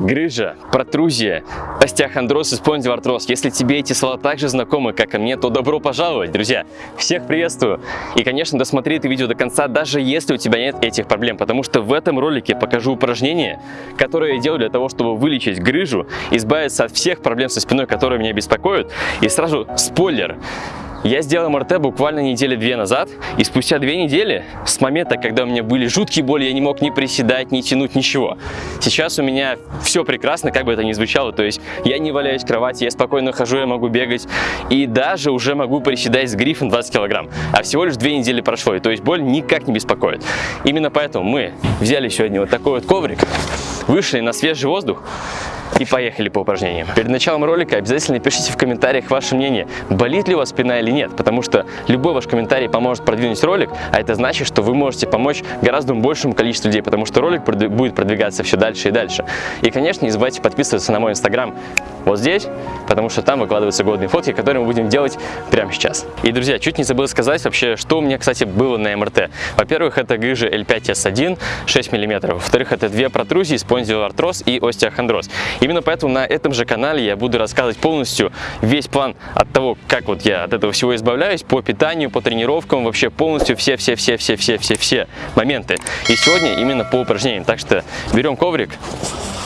грыжа, протрузия, остеохондроз и спондилоартроз. Если тебе эти слова также знакомы, как и мне, то добро пожаловать, друзья! Всех приветствую! И, конечно, досмотри это видео до конца, даже если у тебя нет этих проблем, потому что в этом ролике покажу упражнения, которые я делаю для того, чтобы вылечить грыжу, избавиться от всех проблем со спиной, которые меня беспокоят. И сразу спойлер! Я сделал МРТ буквально недели две назад, и спустя две недели, с момента, когда у меня были жуткие боли, я не мог ни приседать, ни тянуть, ничего. Сейчас у меня все прекрасно, как бы это ни звучало, то есть я не валяюсь в кровати, я спокойно хожу, я могу бегать, и даже уже могу приседать с грифом 20 килограмм. А всего лишь две недели прошло, и то есть боль никак не беспокоит. Именно поэтому мы взяли сегодня вот такой вот коврик, вышли на свежий воздух, и поехали по упражнениям. Перед началом ролика обязательно пишите в комментариях ваше мнение, болит ли у вас спина или нет, потому что любой ваш комментарий поможет продвинуть ролик, а это значит, что вы можете помочь гораздо большему количеству людей, потому что ролик будет продвигаться все дальше и дальше. И, конечно, не забывайте подписываться на мой инстаграм вот здесь, потому что там выкладываются годные фотки, которые мы будем делать прямо сейчас. И, друзья, чуть не забыл сказать вообще, что у меня, кстати, было на МРТ. Во-первых, это грыжа L5S1, 6 мм. Во-вторых, это две протрузии, спондилоартроз и остеохондроз. Именно поэтому на этом же канале я буду рассказывать полностью весь план от того, как вот я от этого всего избавляюсь, по питанию, по тренировкам, вообще полностью все-все-все-все-все-все моменты. И сегодня именно по упражнениям. Так что берем коврик,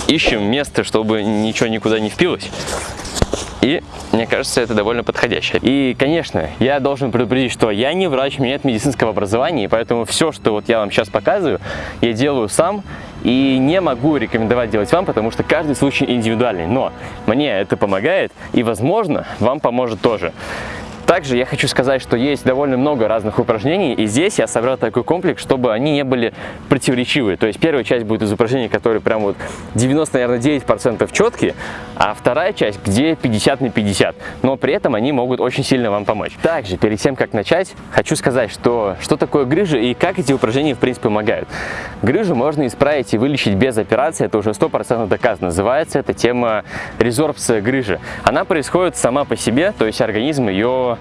ищем место, чтобы ничего никуда не впилось. И мне кажется, это довольно подходящее. И, конечно, я должен предупредить, что я не врач, у меня нет медицинского образования, и поэтому все, что вот я вам сейчас показываю, я делаю сам и не могу рекомендовать делать вам, потому что каждый случай индивидуальный. Но мне это помогает, и, возможно, вам поможет тоже. Также я хочу сказать, что есть довольно много разных упражнений, и здесь я собрал такой комплекс, чтобы они не были противоречивые. То есть первая часть будет из упражнений, которые прям вот 90, наверное, 9% четкие, а вторая часть, где 50 на 50. Но при этом они могут очень сильно вам помочь. Также, перед тем, как начать, хочу сказать, что, что такое грыжа и как эти упражнения, в принципе, помогают. Грыжу можно исправить и вылечить без операции, это уже 100% доказано. Называется эта тема резорбция грыжи. Она происходит сама по себе, то есть организм ее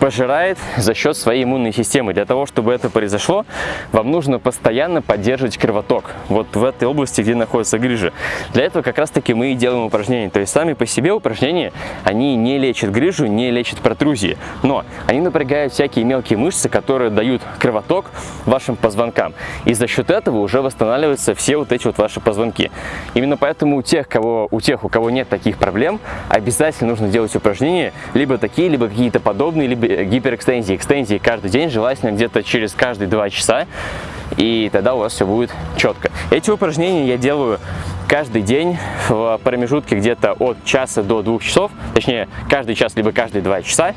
пожирает за счет своей иммунной системы. Для того, чтобы это произошло, вам нужно постоянно поддерживать кровоток. Вот в этой области, где находится грыжа. Для этого как раз таки мы и делаем упражнения. То есть сами по себе упражнения, они не лечат грыжу, не лечат протрузии. Но они напрягают всякие мелкие мышцы, которые дают кровоток вашим позвонкам. И за счет этого уже восстанавливаются все вот эти вот ваши позвонки. Именно поэтому у тех, кого, у тех, у кого нет таких проблем, обязательно нужно делать упражнения, либо такие, либо какие-то подобные, либо гиперэкстензии. Экстензии каждый день, желательно где-то через каждые два часа, и тогда у вас все будет четко. Эти упражнения я делаю каждый день в промежутке где-то от часа до двух часов, точнее каждый час либо каждые два часа.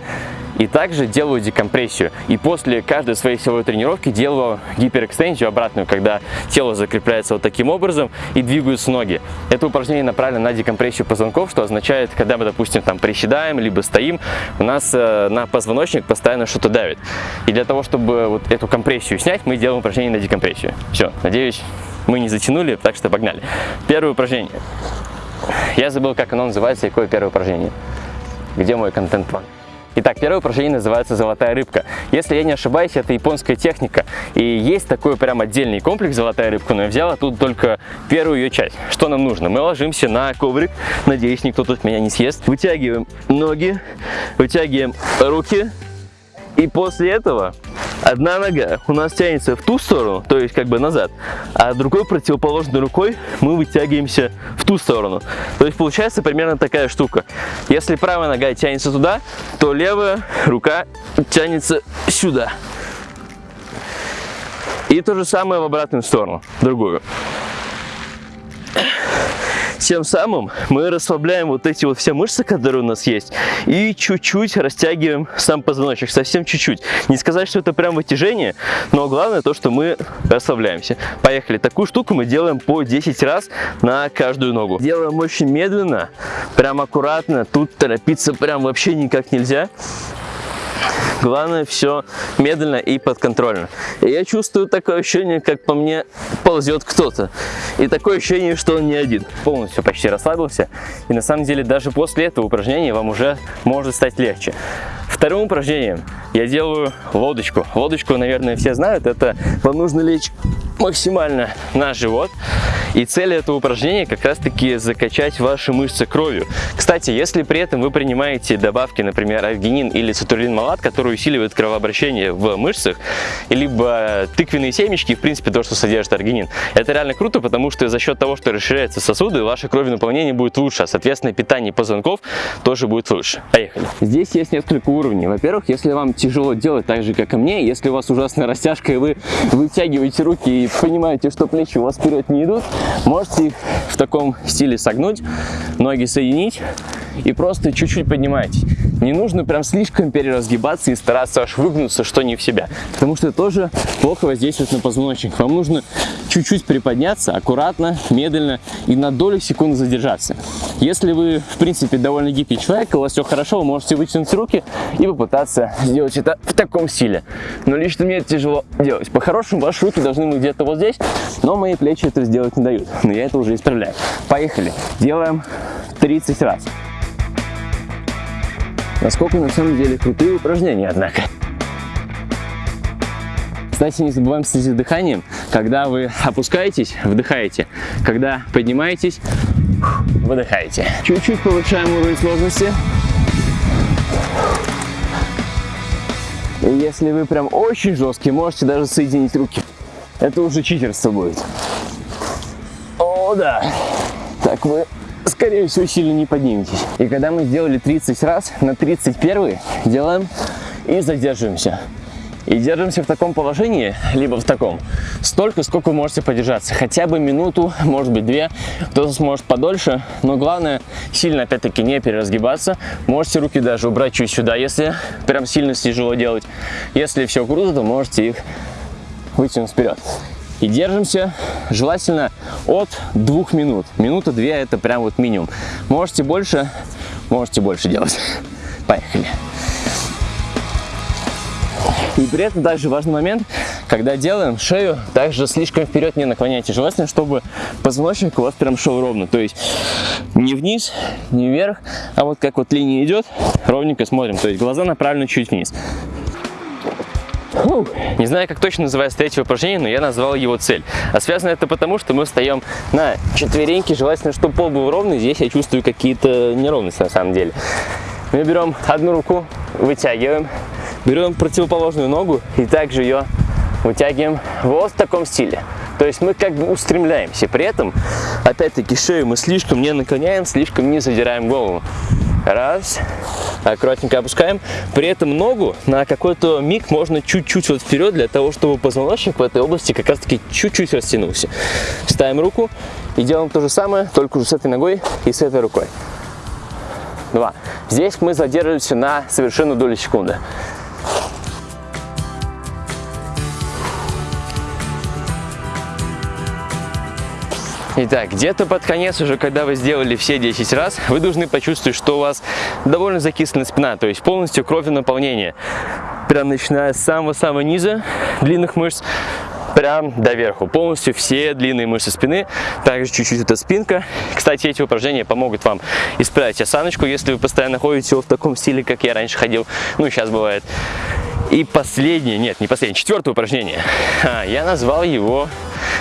И также делаю декомпрессию. И после каждой своей силовой тренировки делаю гиперэкстензию обратную, когда тело закрепляется вот таким образом и двигаются ноги. Это упражнение направлено на декомпрессию позвонков, что означает, когда мы, допустим, там приседаем, либо стоим, у нас э, на позвоночник постоянно что-то давит. И для того, чтобы вот эту компрессию снять, мы делаем упражнение на декомпрессию. Все, надеюсь, мы не затянули, так что погнали. Первое упражнение. Я забыл, как оно называется и какое первое упражнение. Где мой контент-план? Итак, первое упражнение называется «Золотая рыбка». Если я не ошибаюсь, это японская техника. И есть такой прям отдельный комплекс «Золотая рыбка», но я взял тут только первую ее часть. Что нам нужно? Мы ложимся на коврик, надеюсь, никто тут меня не съест. Вытягиваем ноги, вытягиваем руки. И после этого одна нога у нас тянется в ту сторону, то есть как бы назад, а другой противоположной рукой мы вытягиваемся в ту сторону. То есть получается примерно такая штука. Если правая нога тянется туда, то левая рука тянется сюда. И то же самое в обратную сторону, другую. Тем самым мы расслабляем вот эти вот все мышцы, которые у нас есть, и чуть-чуть растягиваем сам позвоночник, совсем чуть-чуть. Не сказать, что это прям вытяжение, но главное то, что мы расслабляемся. Поехали. Такую штуку мы делаем по 10 раз на каждую ногу. Делаем очень медленно, прям аккуратно. Тут торопиться прям вообще никак нельзя. Главное все медленно и подконтрольно. И я чувствую такое ощущение, как по мне ползет кто-то. И такое ощущение, что он не один. Полностью почти расслабился. И на самом деле даже после этого упражнения вам уже может стать легче. Вторым упражнением я делаю лодочку. Лодочку, наверное, все знают. Это вам нужно лечь максимально на живот. И цель этого упражнения как раз таки закачать ваши мышцы кровью. Кстати, если при этом вы принимаете добавки, например, альгинин или цитулин малат, которые усиливают кровообращение в мышцах, либо тыквенные семечки, в принципе, то, что содержит аргинин, это реально круто, потому что за счет того, что расширяются сосуды, ваше кровенаполнение будет лучше, а соответственно питание позвонков тоже будет лучше. Поехали. Здесь есть несколько уровней. Во-первых, если вам тяжело делать так же, как и мне, если у вас ужасная растяжка и вы вытягиваете руки и понимаете, что плечи у вас вперед не идут, можете их в таком стиле согнуть, ноги соединить и просто чуть-чуть поднимайтесь. Не нужно прям слишком переразгибаться и стараться аж выгнуться, что не в себя, потому что это тоже плохо воздействует на позвоночник. Вам нужно чуть-чуть приподняться, аккуратно, медленно и на долю секунды задержаться. Если вы, в принципе, довольно гибкий человек, у вас все хорошо, вы можете вытянуть руки и попытаться сделать это в таком стиле. Но лично мне это тяжело делать. По-хорошему, ваши руки должны быть где-то вот здесь, но мои плечи это сделать не дают. Но я это уже исправляю. Поехали. Делаем 30 раз. Насколько на самом деле крутые упражнения, однако. Кстати, не забываем следить за дыханием. Когда вы опускаетесь, вдыхаете. Когда поднимаетесь, выдыхаете. Чуть-чуть повышаем уровень сложности. И если вы прям очень жесткий, можете даже соединить руки. Это уже читерство будет. О, да. Так вы скорее всего, сильно не подниметесь. И когда мы сделали 30 раз, на 31 делаем и задерживаемся. И держимся в таком положении, либо в таком, столько, сколько вы можете подержаться. Хотя бы минуту, может быть две, кто-то сможет подольше. Но главное, сильно опять-таки не переразгибаться. Можете руки даже убрать чуть сюда, если прям сильно тяжело делать. Если все круто, то можете их вытянуть вперед. И держимся желательно от двух минут. Минута две это прям вот минимум. Можете больше, можете больше делать. Поехали. И при этом также важный момент, когда делаем шею, также слишком вперед не наклоняйте. Желательно, чтобы позвоночник у вас прям шел ровно. То есть не вниз, не вверх, а вот как вот линия идет, ровненько смотрим. То есть глаза направлены чуть вниз. Не знаю, как точно называется третье упражнение, но я назвал его цель. А связано это потому, что мы встаем на четвереньки, желательно, чтобы пол был ровный. Здесь я чувствую какие-то неровности на самом деле. Мы берем одну руку, вытягиваем, берем противоположную ногу и также ее вытягиваем вот в таком стиле. То есть мы как бы устремляемся. При этом, опять-таки, шею мы слишком не наклоняем, слишком не задираем голову. Раз. Аккуратненько опускаем. При этом ногу на какой-то миг можно чуть-чуть вот вперед, для того, чтобы позвоночник в этой области как раз-таки чуть-чуть растянулся. Ставим руку и делаем то же самое, только уже с этой ногой и с этой рукой. Два. Здесь мы задерживаемся на совершенно долю секунды. Итак, где-то под конец уже, когда вы сделали все 10 раз, вы должны почувствовать, что у вас довольно закислена спина, то есть полностью кровенаполнение. Прям начиная с самого-самого низа длинных мышц, прям до верху. Полностью все длинные мышцы спины, также чуть-чуть это спинка. Кстати, эти упражнения помогут вам исправить осаночку, если вы постоянно ходите в таком стиле, как я раньше ходил. Ну, сейчас бывает. И последнее, нет, не последнее, четвертое упражнение. А, я назвал его,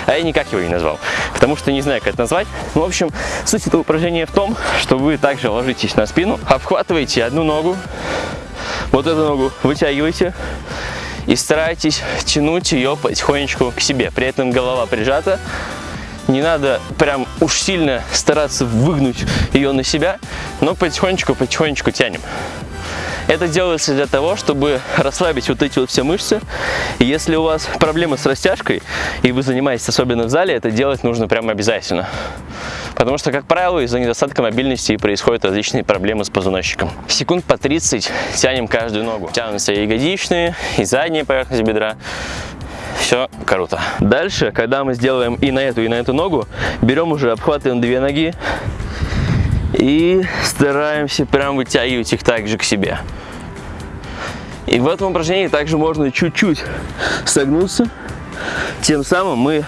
а я никак его не назвал, потому что не знаю, как это назвать. Ну, в общем, суть этого упражнения в том, что вы также ложитесь на спину, обхватываете одну ногу, вот эту ногу вытягиваете и старайтесь тянуть ее потихонечку к себе. При этом голова прижата, не надо прям уж сильно стараться выгнуть ее на себя, но потихонечку-потихонечку тянем. Это делается для того, чтобы расслабить вот эти вот все мышцы. И если у вас проблемы с растяжкой, и вы занимаетесь особенно в зале, это делать нужно прямо обязательно. Потому что, как правило, из-за недостатка мобильности происходят различные проблемы с позвоночником. Секунд по 30 тянем каждую ногу. Тянутся и ягодичные, и задняя поверхность бедра. Все круто. Дальше, когда мы сделаем и на эту, и на эту ногу, берем уже, обхватываем две ноги, и стараемся прям вытягивать их также к себе. И в этом упражнении также можно чуть-чуть согнуться Тем самым мы,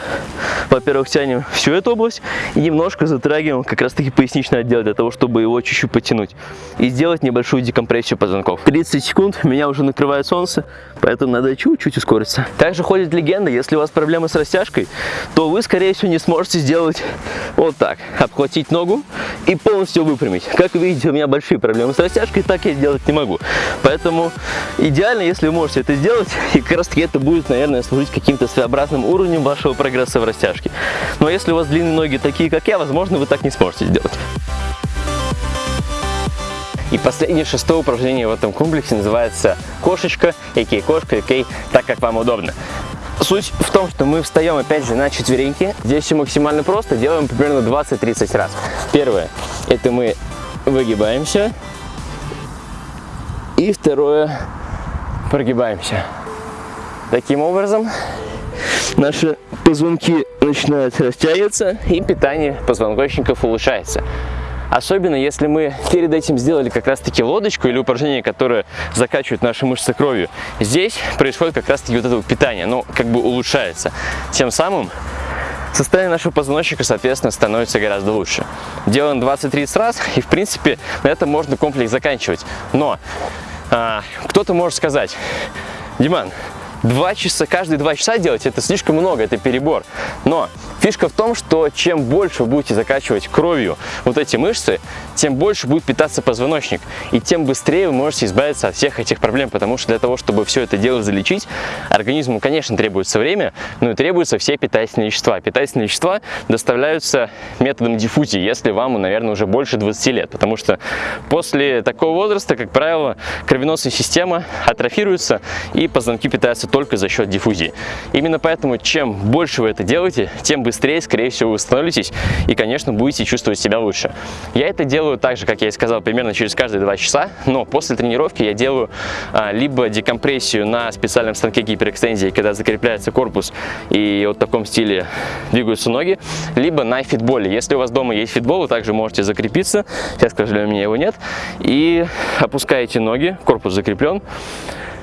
во-первых, тянем всю эту область и немножко затрагиваем как раз таки поясничный отдел для того, чтобы его чуть-чуть потянуть и сделать небольшую декомпрессию позвонков. 30 секунд, меня уже накрывает солнце, поэтому надо чуть-чуть ускориться. Также ходит легенда, если у вас проблемы с растяжкой, то вы, скорее всего, не сможете сделать вот так, обхватить ногу и полностью выпрямить. Как вы видите, у меня большие проблемы с растяжкой, так я сделать не могу. Поэтому идеально, если вы можете это сделать, и как раз таки это будет, наверное, служить каким-то своеобразным уровнем вашего прогресса в растяжке. Но если у вас длинные ноги такие, как я, возможно, вы так не сможете сделать. И последнее, шестое упражнение в этом комплексе называется кошечка, а.к.а. кошка, а.к.а. так, как вам удобно. Суть в том, что мы встаем опять же на четвереньки. Здесь все максимально просто, делаем примерно 20-30 раз. Первое, это мы выгибаемся. И второе, прогибаемся. Таким образом, наши позвонки начинают растягиваться и питание позвоночников улучшается. Особенно если мы перед этим сделали как раз таки лодочку или упражнение, которое закачивает наши мышцы кровью. Здесь происходит как раз таки вот это питание, оно как бы улучшается. Тем самым состояние нашего позвоночника, соответственно, становится гораздо лучше. Делаем 20-30 раз, и в принципе на этом можно комплекс заканчивать. Но а, кто-то может сказать, Диман, Два часа, каждые два часа делать это слишком много, это перебор. Но фишка в том, что чем больше вы будете закачивать кровью вот эти мышцы, тем больше будет питаться позвоночник. И тем быстрее вы можете избавиться от всех этих проблем, потому что для того, чтобы все это дело залечить, организму, конечно, требуется время, но и требуются все питательные вещества. Питательные вещества доставляются методом диффузии, если вам, наверное, уже больше 20 лет, потому что после такого возраста, как правило, кровеносная система атрофируется и позвонки питаются только за счет диффузии. Именно поэтому, чем больше вы это делаете, тем быстрее, скорее всего, вы восстановитесь и, конечно, будете чувствовать себя лучше. Я это делаю так же, как я и сказал, примерно через каждые два часа, но после тренировки я делаю а, либо декомпрессию на специальном станке гиперэкстензии, когда закрепляется корпус и вот в таком стиле двигаются ноги, либо на фитболе. Если у вас дома есть фитбол, вы также можете закрепиться, сейчас, к сожалению, у меня его нет, и опускаете ноги, корпус закреплен,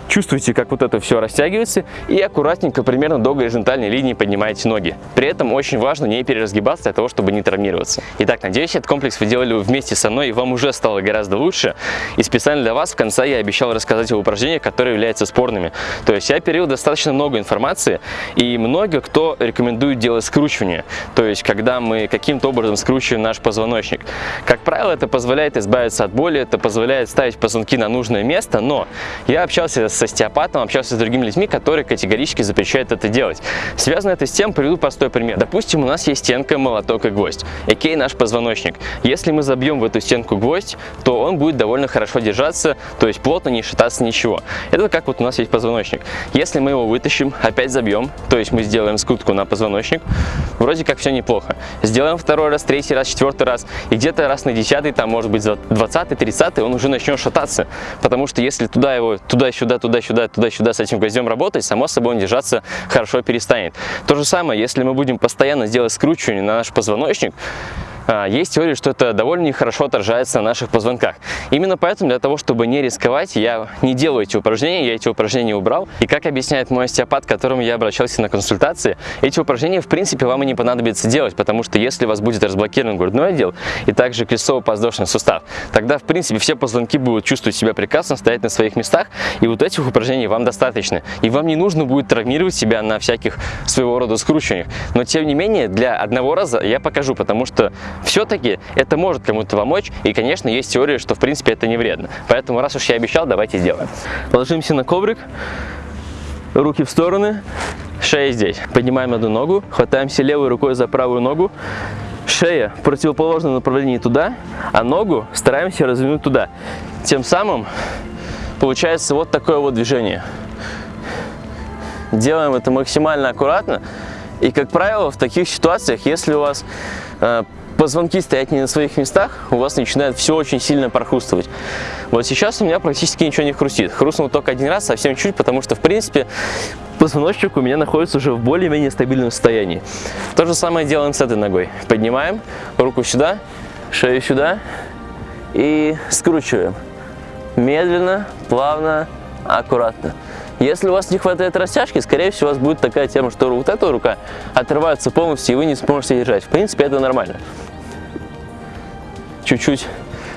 Чувствуете, как вот это все растягивается и аккуратненько, примерно до горизонтальной линии поднимаете ноги. При этом очень важно не переразгибаться для того, чтобы не травмироваться. Итак, надеюсь, этот комплекс вы делали вместе со мной и вам уже стало гораздо лучше. И специально для вас в конце я обещал рассказать о упражнениях, которые являются спорными. То есть я перевел достаточно много информации и много кто рекомендует делать скручивание. То есть когда мы каким-то образом скручиваем наш позвоночник. Как правило, это позволяет избавиться от боли, это позволяет ставить позвонки на нужное место, но я общался с с остеопатом, общался с другими людьми, которые категорически запрещают это делать. Связано это с тем, приведу простой пример. Допустим, у нас есть стенка, молоток и гвоздь, окей, наш позвоночник. Если мы забьем в эту стенку гвоздь, то он будет довольно хорошо держаться, то есть плотно не шататься ничего. Это как вот у нас есть позвоночник. Если мы его вытащим, опять забьем, то есть мы сделаем скрутку на позвоночник, вроде как все неплохо. Сделаем второй раз, третий раз, четвертый раз, и где-то раз на десятый, там может быть 20 30 он уже начнет шататься, потому что если туда его, туда-сюда, туда-сюда, туда-сюда с этим гвоздем работать, само собой он держаться хорошо перестанет. То же самое, если мы будем постоянно делать скручивание на наш позвоночник, есть теория, что это довольно нехорошо отражается на наших позвонках. Именно поэтому для того, чтобы не рисковать, я не делаю эти упражнения, я эти упражнения убрал. И как объясняет мой остеопат, к которому я обращался на консультации, эти упражнения в принципе вам и не понадобится делать, потому что если у вас будет разблокирован грудной отдел и также крестцово-подвздошный сустав, тогда в принципе все позвонки будут чувствовать себя прекрасно, стоять на своих местах, и вот этих упражнений вам достаточно. И вам не нужно будет травмировать себя на всяких своего рода скручиваниях. Но тем не менее, для одного раза я покажу, потому что все-таки это может кому-то помочь, и, конечно, есть теория, что, в принципе, это не вредно. Поэтому, раз уж я обещал, давайте сделаем. Ложимся на коврик, руки в стороны, шея здесь. Поднимаем одну ногу, хватаемся левой рукой за правую ногу, шея в противоположном направлении туда, а ногу стараемся развернуть туда. Тем самым получается вот такое вот движение. Делаем это максимально аккуратно. И, как правило, в таких ситуациях, если у вас э, позвонки стоят не на своих местах, у вас начинает все очень сильно прохрустывать. Вот сейчас у меня практически ничего не хрустит. Хрустнул только один раз, совсем чуть, потому что, в принципе, позвоночник у меня находится уже в более-менее стабильном состоянии. То же самое делаем с этой ногой. Поднимаем руку сюда, шею сюда и скручиваем. Медленно, плавно, аккуратно. Если у вас не хватает растяжки, скорее всего, у вас будет такая тема, что вот эта рука отрывается полностью, и вы не сможете держать. В принципе, это нормально. Чуть-чуть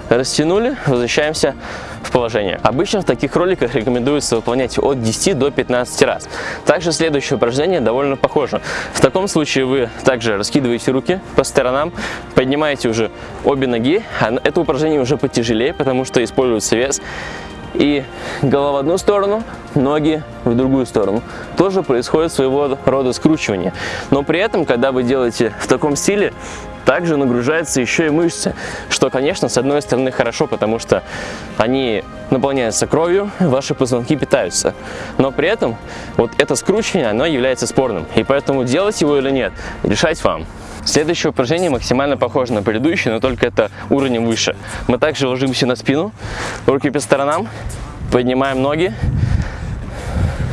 растянули, возвращаемся в положение. Обычно в таких роликах рекомендуется выполнять от 10 до 15 раз. Также следующее упражнение довольно похоже. В таком случае вы также раскидываете руки по сторонам, поднимаете уже обе ноги. А это упражнение уже потяжелее, потому что используется вес. И голова в одну сторону, ноги в другую сторону. Тоже происходит своего рода скручивание. Но при этом, когда вы делаете в таком стиле, также нагружаются еще и мышцы, что, конечно, с одной стороны хорошо, потому что они наполняются кровью, ваши позвонки питаются. Но при этом вот это скручивание, оно является спорным. И поэтому делать его или нет, решать вам. Следующее упражнение максимально похоже на предыдущее, но только это уровнем выше. Мы также ложимся на спину, руки по сторонам, поднимаем ноги,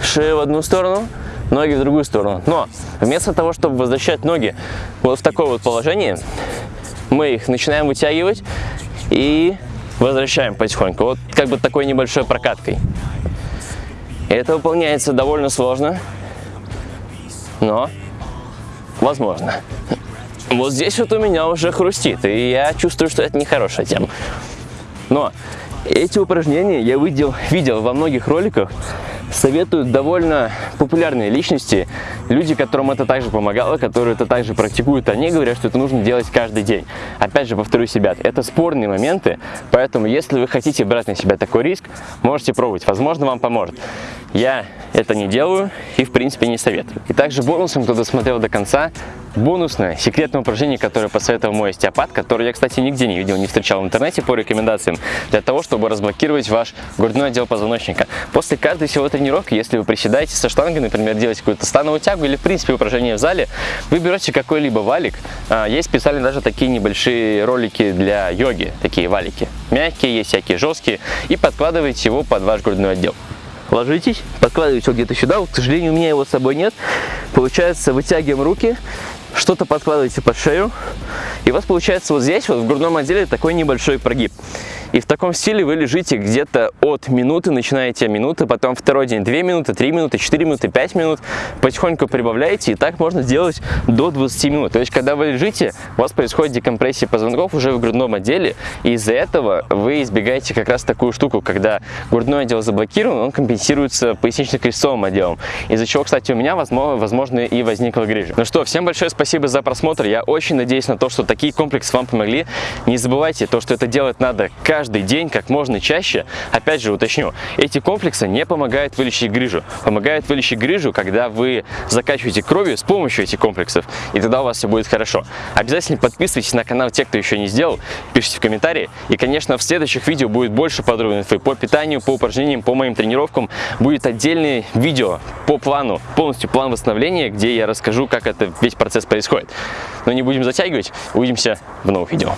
шею в одну сторону, ноги в другую сторону. Но вместо того, чтобы возвращать ноги вот в такое вот положение, мы их начинаем вытягивать и возвращаем потихоньку. Вот как бы такой небольшой прокаткой. Это выполняется довольно сложно, но возможно. Вот здесь вот у меня уже хрустит, и я чувствую, что это нехорошая тема. Но эти упражнения я видел, видел во многих роликах, советуют довольно популярные личности, люди, которым это также помогало, которые это также практикуют, они говорят, что это нужно делать каждый день. Опять же, повторюсь, ребят, это спорные моменты, поэтому если вы хотите брать на себя такой риск, можете пробовать, возможно, вам поможет. Я это не делаю и, в принципе, не советую. И также бонусом, кто досмотрел до конца, бонусное секретное упражнение, которое посоветовал мой остеопат, которое я, кстати, нигде не видел, не встречал в интернете по рекомендациям, для того, чтобы разблокировать ваш грудной отдел позвоночника. После каждой всего тренировки, если вы приседаете со штангой, например, делаете какую-то становую тягу или, в принципе, упражнение в зале, вы берете какой-либо валик. А, есть специально даже такие небольшие ролики для йоги, такие валики. Мягкие, есть всякие жесткие, и подкладываете его под ваш грудной отдел ложитесь, подкладываете его где-то сюда, вот, к сожалению, у меня его с собой нет. Получается, вытягиваем руки, что-то подкладываете под шею, и у вас получается вот здесь, вот в грудном отделе, такой небольшой прогиб. И в таком стиле вы лежите где-то от минуты, начинаете минуты, потом второй день 2 минуты, 3 минуты, 4 минуты, 5 минут, потихоньку прибавляете, и так можно сделать до 20 минут. То есть, когда вы лежите, у вас происходит декомпрессия позвонков уже в грудном отделе, и из-за этого вы избегаете как раз такую штуку, когда грудной отдел заблокирован, он компенсируется пояснично-крестцовым отделом, из-за чего, кстати, у меня, возможно, и возникла грыжа. Ну что, всем большое спасибо за просмотр, я очень надеюсь на то, что такие комплексы вам помогли. Не забывайте, то, что это делать надо каждый каждый день как можно чаще. Опять же уточню, эти комплексы не помогают вылечить грыжу. Помогают вылечить грыжу, когда вы закачиваете кровью с помощью этих комплексов, и тогда у вас все будет хорошо. Обязательно подписывайтесь на канал те, кто еще не сделал, пишите в комментарии. И, конечно, в следующих видео будет больше подробной инфы по питанию, по упражнениям, по моим тренировкам. Будет отдельное видео по плану, полностью план восстановления, где я расскажу, как это весь процесс происходит. Но не будем затягивать, увидимся в новых видео.